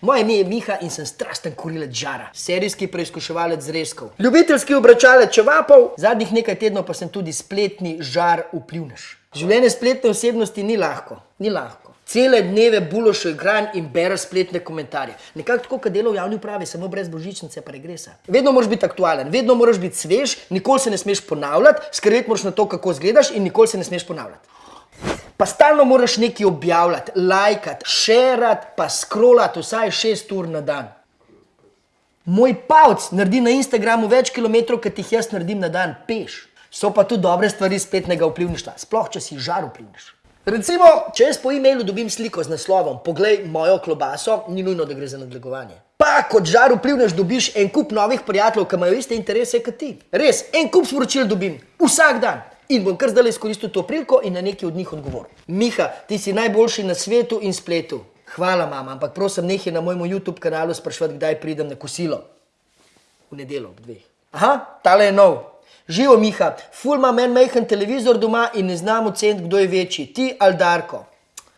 Moje ime je Miha in sem strasten kurilec žara, serijski preizkuševalec zrezkov, ljubiteljski obračalec čevapov, zadnjih nekaj tednov pa sem tudi spletni žar vplivnež. Življenje spletne osebnosti ni lahko, ni lahko. Cele dneve buloš igran in bereš spletne komentarje. Nekako tako, kot delo v javni upravi, samo brez božičnice pa regresa. Vedno moraš biti aktualen, vedno moraš biti svež, nikoli se ne smeš ponavljati, skrbeti moraš na to, kako izgledaš in nikoli se ne smeš ponavljati. Pa stalno moraš nekaj objavljati, lajkati, šerati, pa scrollati vsaj šest ur na dan. Moj pavc naredi na Instagramu več kilometrov, kot jih jaz naredim na dan peš. So pa tudi dobre stvari spletnega vplivništva, sploh če si žar vplivniš. Recimo, če jaz po e-mailu dobim sliko z naslovom Poglej mojo klobaso, ni nujno, da gre za nadlegovanje. Pa kot žar vplivnež dobiš en kup novih prijateljev, ki imajo iste interese kot ti. Res, en kup sporočil dobim, vsak dan. In bom kar zdaj izkoristil to priliko in na neki od njih odgovoril. Miha, ti si najboljši na svetu in spletu. Hvala, mama, ampak prosim, nehaj na mojem YouTube kanalu spraševati, kdaj pridem na kosilo. V nedelo ob dveh. Aha, tale je nov. Živo, Miha, ful ima meni majhen televizor doma in ne znam oceniti, kdo je večji, ti ali Darko.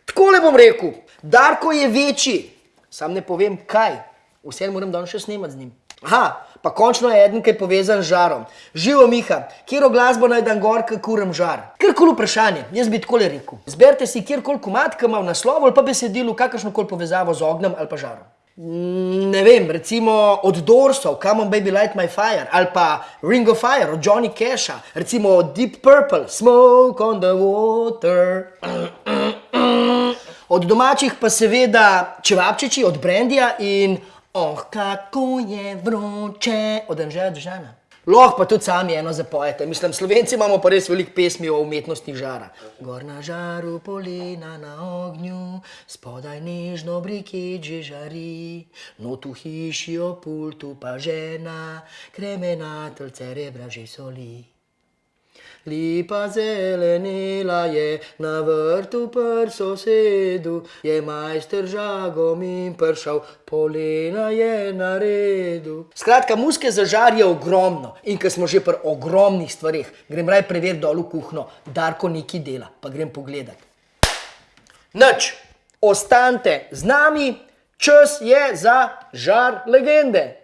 Takole bom rekel, Darko je večji, sam ne povem kaj, vse moram danes še snemati z njim. Aha, pa končno je eden, ki je povezan z žarom. Živo, Miha, kjero glasbo naj dan gor, kak kuram žar? Kjerkoli vprašanje, jaz bi takole rekel. Zberite si kjerkoli komat, ki ima v naslovu ali pa besedilo kakršnokoli povezavo z ognjem ali pa žarom. Ne vem, recimo od Dorsov, Come on baby light my fire, ali pa Ring of Fire od Johnny Casha, recimo Deep Purple, Smoke on the water. Od domačih pa seveda Čevapčiči od Brandija in Oh, kako je vroče od Anžeja Držana. Lahko pa tudi sami eno zapojete. Mislim, Slovenci imamo pa res veliko pesmi o umetnosti žara. Gor na žaru, polena na ognju, spodaj nežno brikeč že žari, not v hiši o pultu pa žena, kremenateljce rebra že soli. Lipa zelenela je na vrtu pr sosedu, je majster žagom in pršal, polena je na redu. Skratka, muske za žar je ogromno in ker smo že pri ogromnih stvareh, grem raj preveriti dol v kuhno, Darko nekaj dela, pa grem pogledat. Nič, ostanite z nami, čas je za žar legende.